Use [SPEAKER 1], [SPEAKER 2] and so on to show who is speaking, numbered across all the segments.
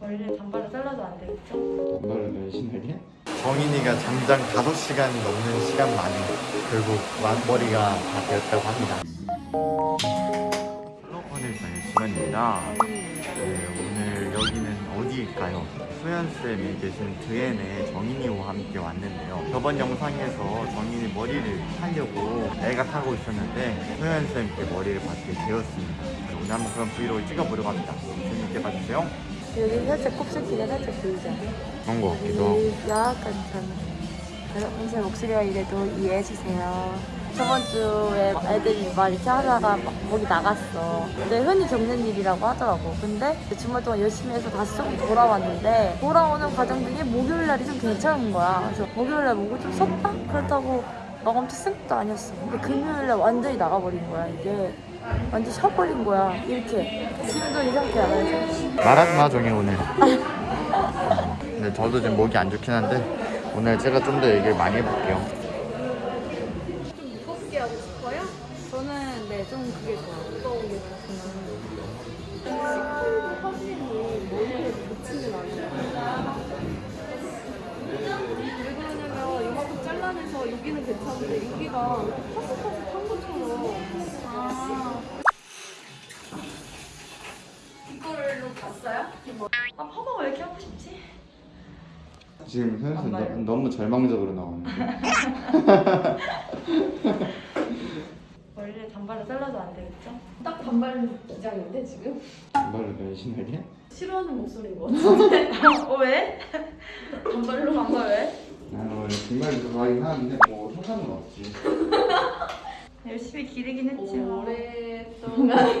[SPEAKER 1] 머리를 단발로 잘라도 안 되겠죠?
[SPEAKER 2] 단발을 변신하게? 정인이가 장장 5시간 넘는 시간 만에 결국 마- 머리가 다 되었다고 합니다 플로컨을 다닐 시간입니다 네, 오늘 여기는 어디일까요? 소연쌤이 계신 드엔에 정인이와 함께 왔는데요 저번 영상에서 정인이 머리를 하려고 애가 타고 있었는데 소연쌤께 머리를 받게 되었습니다 네, 오늘 한번 그런 브이로그를 찍어보려고 합니다 재밌게 봐주세요
[SPEAKER 1] 여기 살짝 곱슬기가 살짝 보이죠?
[SPEAKER 2] 그런 거 같기도 하고.
[SPEAKER 1] 약간 참 평소에 목소리가 이래도 이해해주세요. 저번 주에 애들이 막 이렇게 하다가 막 목이 나갔어. 근데 흔히 겪는 일이라고 하더라고. 근데 주말 동안 열심히 해서 다시 조금 돌아왔는데 돌아오는 과정 중에 목요일날이 좀 괜찮은 거야. 그래서 목요일날 목을 좀 썼다? 그렇다고 막 엄청 쓴 것도 아니었어. 근데 금요일날 완전히 나가버린 거야 이게 완전 쉬어버린 거야. 이렇게. 지금도 이 상태야. 그래서
[SPEAKER 2] 말하지 마 종이 오늘. 근데 저도 지금 목이 안 좋긴 한데 오늘 제가 좀 더 얘기를 많이 해볼게요
[SPEAKER 1] 여기는 괜찮은데 여기가 파스파스한 것처럼. 아. 이걸로 봤어요? 아 파마 왜 이렇게 하고 싶지?
[SPEAKER 2] 지금 현수
[SPEAKER 1] 너-
[SPEAKER 2] 너무 절망적으로 나오는데
[SPEAKER 1] 머리를 단발로 잘라도 안 되겠죠? 딱 단발 기장인데 지금?
[SPEAKER 2] 단발을 변신하게?
[SPEAKER 1] 싫어하는 목소리인 것 같은데? 어 왜? 단발로 단발 왜?
[SPEAKER 2] 원래 뒷말이 좋아하긴 하는데 뭐 상관은 없지.
[SPEAKER 1] 열심히 기르긴 했지만
[SPEAKER 3] 오랫동안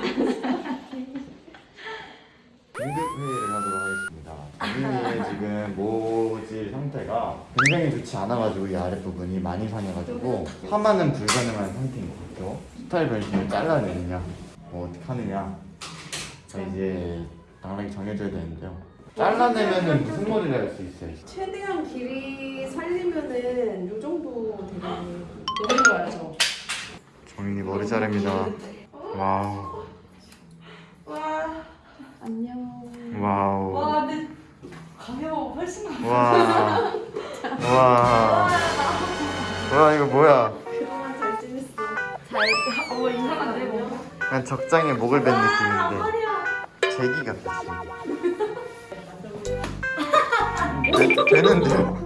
[SPEAKER 2] 긴급 회의를 하도록 하겠습니다. 본인의 지금 모질 상태가 굉장히 좋지 않아가지고 이 아랫부분이 많이 상해가지고 파마는 불가능한 상태인 것 같아요. 스타일 변신을 잘라내느냐 뭐 어떻게 하느냐. 이제 당락이 정해져야 되는데요 잘라내면은 무슨 머리를 할 수 있어요?
[SPEAKER 3] 최대한 길이 살리면은 요 정도 되면 너무 좋아요 저.
[SPEAKER 2] 정인이 머리 자릅니다 와우
[SPEAKER 3] 와 안녕.
[SPEAKER 2] 와우
[SPEAKER 1] 와 근데 가벼워 훨씬 가벼워
[SPEAKER 2] 와. 와. 와 이거 뭐야?
[SPEAKER 3] 그동안 잘 지냈어.
[SPEAKER 1] 잘 어머 이상한데 뭐
[SPEAKER 2] 그냥 적장에 목을 벤 느낌인데 제기 제기. 되, 되는데요?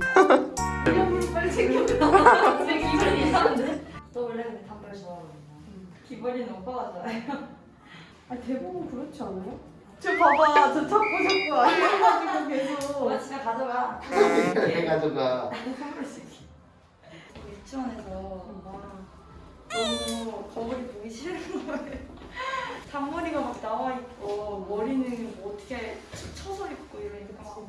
[SPEAKER 3] 빨리 챙겨가.
[SPEAKER 1] 되게 기분이 이상한데? 너 원래 근데 단발 좋아하는구나 기분이는 오빠가 좋아해요
[SPEAKER 3] 아 대부분 그렇지 않아요? 저 봐봐 저 자꾸 자꾸 안 해가지고 계속.
[SPEAKER 1] 와 집에 가져가
[SPEAKER 2] 해가지고
[SPEAKER 1] 유치원에서 너무 거울이 보기 싫은 거예요 잔머리가 막 나와 있고 머리는 뭐 어떻게 쳐서 있고 이러니까 막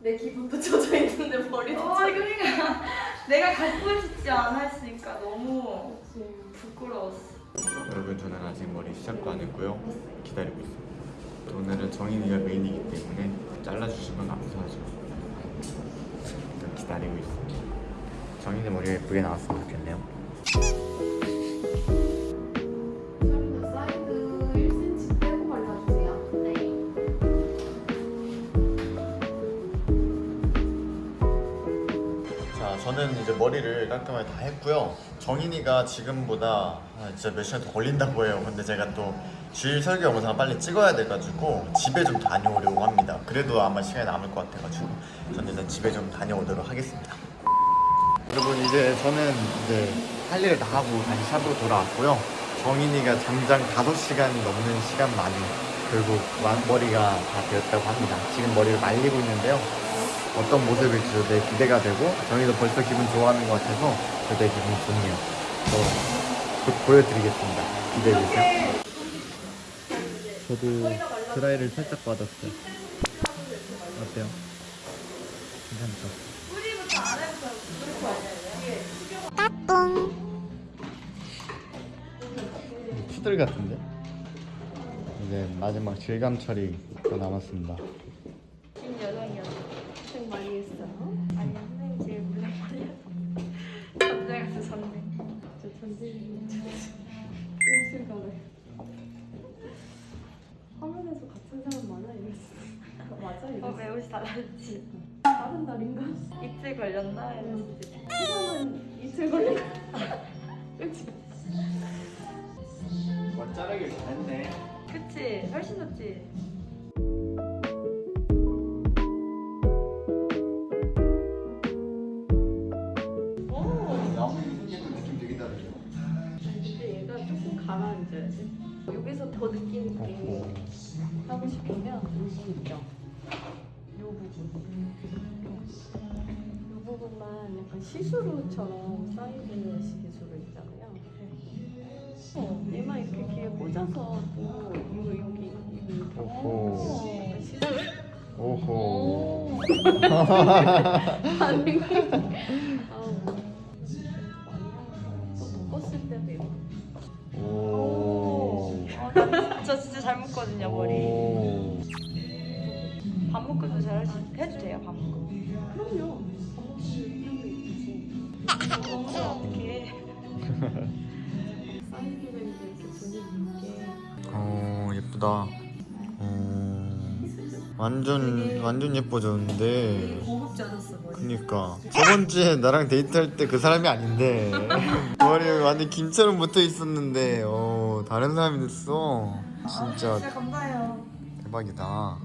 [SPEAKER 3] 내 기분도 젖어 있는데 머리도.
[SPEAKER 1] 어, 그러니까. 내가 갖고 싶지 않았으니까 너무 부끄러웠어.
[SPEAKER 2] 여러분 저는 아직 머리 시작도 안 했고요. 기다리고 있어요 오늘은 정인이가 메인이기 때문에 잘라주시면 감사하죠. 기다리고 있어요 정인이 머리가 예쁘게 나왔으면 좋겠네요 저는 이제 머리를 깔끔하게 다 했고요. 정인이가 지금보다 아, 진짜 몇 시간 더 걸린다고 해요. 근데 제가 또 주일 설교 영상 빨리 찍어야 돼가지고 집에 좀 다녀오려고 합니다. 그래도 아마 시간이 남을 것 같아가지고 저는 일단 집에 좀 다녀오도록 하겠습니다. 여러분 이제 저는 이제 할 일을 다 하고 다시 샵으로 돌아왔고요. 정인이가 장장 5시간 넘는 시간 만에 결국 마- 머리가 다 되었다고 합니다. 지금 머리를 말리고 있는데요. 어떤 모습일지 되게 기대가 되고 정희도 벌써 기분 좋아하는 것 같아서 저 되게 기분이 좋네요. 저곧 보여드리겠습니다. 기대해주세요. 저도 드라이를 살짝 받았어요. 어때요? 괜찮죠? 따뚱 푸들 같은데? 이제 마지막 질감 처리 더 남았습니다.
[SPEAKER 1] 이틀 걸렸나? 했는데
[SPEAKER 3] 시간은 이틀 걸린 거 그치?
[SPEAKER 2] 뭐 자르길 잘했네
[SPEAKER 1] 그치? 훨씬 낫지?
[SPEAKER 3] 오!
[SPEAKER 2] 나무 생기는 느낌 되게 다르죠?
[SPEAKER 3] 근데 얘가 조금 가라앉아야 돼. 여기서 더 느낌 있게 하고 싶으면 여기 있죠. 요 부분. 요 부분만 약간 시스루처럼 사이드 시스루 있잖아요. 어, 얘만 이렇게 귀에 꽂아서 또 이거 여기
[SPEAKER 2] 오호.
[SPEAKER 3] 약간 시스루
[SPEAKER 2] 오호
[SPEAKER 3] 반응이 아우 또 묶었을 때도 이렇게
[SPEAKER 2] 오.
[SPEAKER 1] 어, 나 진짜 잘 묶거든요 머리
[SPEAKER 2] 오.
[SPEAKER 1] 반묶음도 잘 할 수- 해도 돼요 반묶음
[SPEAKER 3] 그럼요.
[SPEAKER 1] 어
[SPEAKER 2] 예쁘다. 어 완전 완전 예뻐졌는데.
[SPEAKER 1] 고급지 않았어 머리
[SPEAKER 2] 그니까 저번 주에 나랑 데이트할 때 그 사람이 아닌데 머리 완전 김처럼 붙어 있었는데 어 다른 사람이 됐어. 진짜
[SPEAKER 1] 진짜 감사해요
[SPEAKER 2] 대박이다.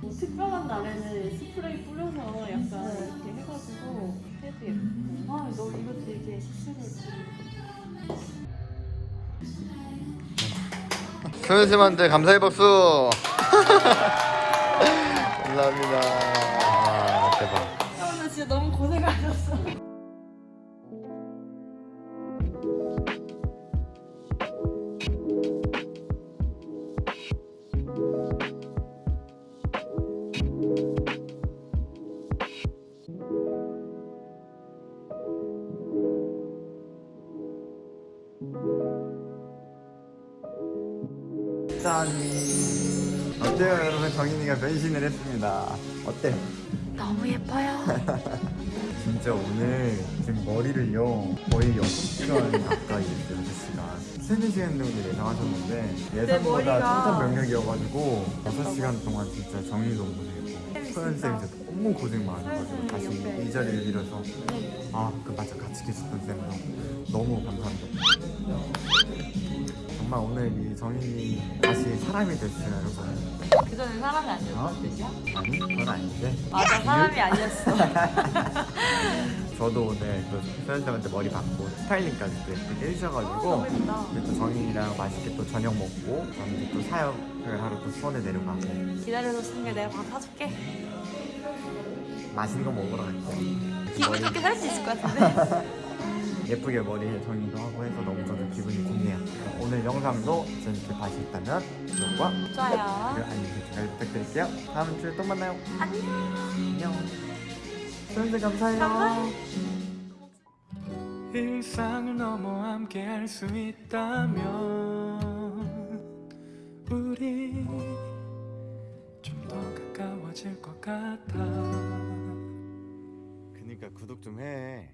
[SPEAKER 3] 뭐 특별한 날에는 스프레이 뿌려서 약간 이렇게 해가지고 예쁘고 아, 너 이거 되게 씁쓸해지
[SPEAKER 2] 소연쌤한테 감사의 박수. 감사합니다. 아 대박.
[SPEAKER 1] 나 진짜 너무 고생하셨어
[SPEAKER 2] 정인이가 변신을 했습니다. 어때요?
[SPEAKER 1] 너무 예뻐요.
[SPEAKER 2] 진짜 오늘 지금 머리를요 거의 6시간 가까이 했어요 6시간 3, 4시간 정도 예상하셨는데 예상보다 칭찬 명령이어가지고 6시간 동안 진짜 정리도 못했고 소연쌤 진짜 너무 고생 많아가지고 다시 이 자리를 빌어서 아그 맞아. 같이 계셨던 쌤도 너무 감사합니다. 정말 오늘 이 정인이 다시 사람이 됐어요 여러분
[SPEAKER 1] 그전에 사람이
[SPEAKER 2] 어?
[SPEAKER 1] 아니었던 뜻이야?
[SPEAKER 2] 아니 그건 아닌데.
[SPEAKER 1] 맞아 사람이 아니었어.
[SPEAKER 2] 저도 오늘 그 소연쌤한테 머리 받고 스타일링까지 또 예쁘게 해주셔가지고 이제 또 정인이랑 맛있게 또 저녁 먹고 이제 또 사역을 하러 또 수원에 내려가고.
[SPEAKER 1] 기다려줬으니까 내가 밥 사줄게.
[SPEAKER 2] 맛있는 거 먹으러 갈게요
[SPEAKER 1] 기분 좋게 살 수 있을 것 같은데
[SPEAKER 2] 예쁘게 머리 정리도 하고 해서 너무 저는 기분이 좋네요. 오늘 영상도 재밌게 봐주셨다면 구독과
[SPEAKER 1] 좋아요.
[SPEAKER 2] 그리고 알림 설정 잘 부탁드릴게요. 다음 주에 또 만나요.
[SPEAKER 1] 안녕.
[SPEAKER 2] 안녕. 소연쌤 감사해요.
[SPEAKER 1] 감사해요.
[SPEAKER 4] 일상을 넘어 함께 할 수 있다면 우리 좀 더 가까워질 것 같아.
[SPEAKER 2] 그니까 구독 좀해